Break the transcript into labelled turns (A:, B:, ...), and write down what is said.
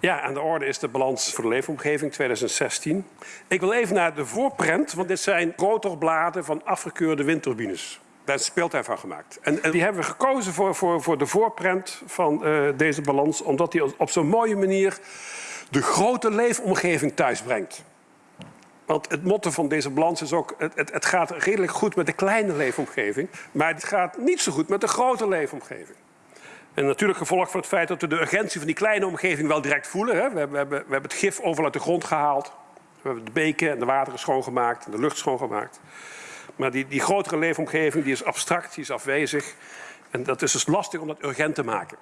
A: Ja, aan de orde is de balans voor de leefomgeving 2016. Ik wil even naar de voorprent, want dit zijn rotorbladen van afgekeurde windturbines. Daar is speeltuin van gemaakt. En, die hebben we gekozen voor, voor, voor de voorprent van uh, deze balans, omdat die op zo'n mooie manier de grote leefomgeving thuisbrengt. Want het motto van deze balans is ook... Het, het, gaat redelijk goed met de kleine leefomgeving... maar het gaat niet zo goed met de grote leefomgeving. En natuurlijk gevolg van het feit dat we de urgentie van die kleine omgeving wel direct voelen. Hè. We, hebben, we, hebben, het gif overal uit de grond gehaald. We hebben de beken en de wateren schoongemaakt en de lucht schoongemaakt. Maar die, die grotere leefomgeving die is abstract, die is afwezig. En dat is dus lastig om dat urgent te maken.